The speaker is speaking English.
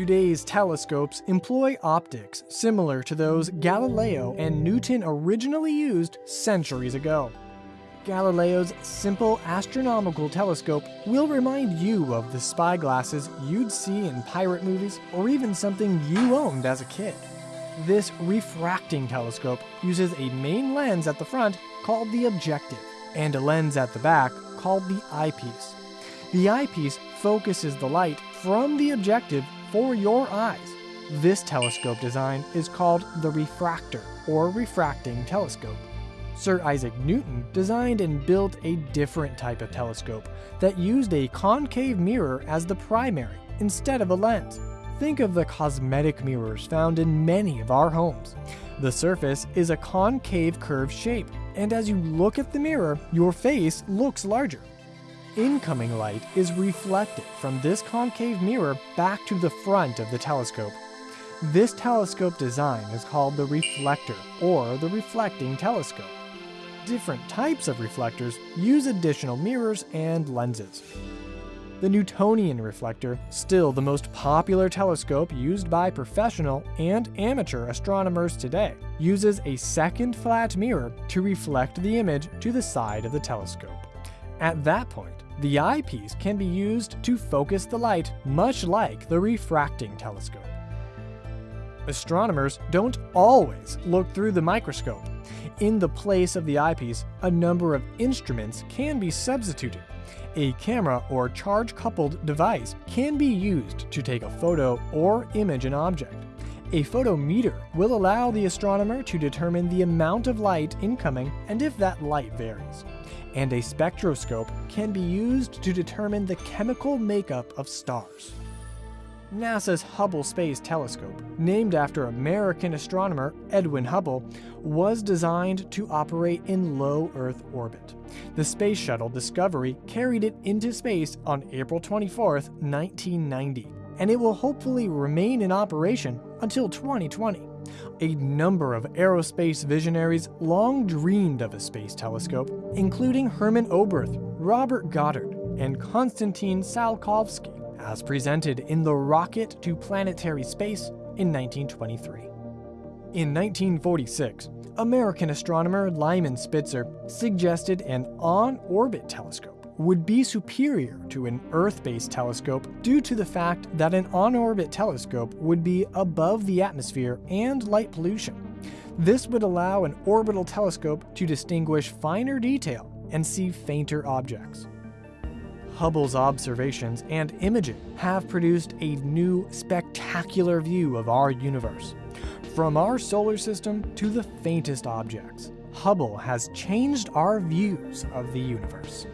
Today's telescopes employ optics similar to those Galileo and Newton originally used centuries ago. Galileo's simple astronomical telescope will remind you of the spyglasses you'd see in pirate movies or even something you owned as a kid. This refracting telescope uses a main lens at the front called the objective and a lens at the back called the eyepiece. The eyepiece focuses the light from the objective for your eyes. This telescope design is called the refractor or refracting telescope. Sir Isaac Newton designed and built a different type of telescope that used a concave mirror as the primary instead of a lens. Think of the cosmetic mirrors found in many of our homes. The surface is a concave curved shape, and as you look at the mirror, your face looks larger. Incoming light is reflected from this concave mirror back to the front of the telescope. This telescope design is called the reflector or the reflecting telescope different types of reflectors use additional mirrors and lenses. The Newtonian reflector, still the most popular telescope used by professional and amateur astronomers today, uses a second flat mirror to reflect the image to the side of the telescope. At that point, the eyepiece can be used to focus the light much like the refracting telescope. Astronomers don't always look through the microscope. In the place of the eyepiece, a number of instruments can be substituted. A camera or charge-coupled device can be used to take a photo or image an object. A photometer will allow the astronomer to determine the amount of light incoming and if that light varies. And a spectroscope can be used to determine the chemical makeup of stars. NASA's Hubble Space Telescope, named after American astronomer Edwin Hubble, was designed to operate in low Earth orbit. The Space Shuttle Discovery carried it into space on April 24, 1990, and it will hopefully remain in operation until 2020. A number of aerospace visionaries long dreamed of a space telescope, including Hermann Oberth, Robert Goddard, and Konstantin Tsiolkovsky as presented in The Rocket to Planetary Space in 1923. In 1946, American astronomer Lyman Spitzer suggested an on-orbit telescope would be superior to an Earth-based telescope due to the fact that an on-orbit telescope would be above the atmosphere and light pollution. This would allow an orbital telescope to distinguish finer detail and see fainter objects. Hubble's observations and imaging have produced a new spectacular view of our universe. From our solar system to the faintest objects, Hubble has changed our views of the universe.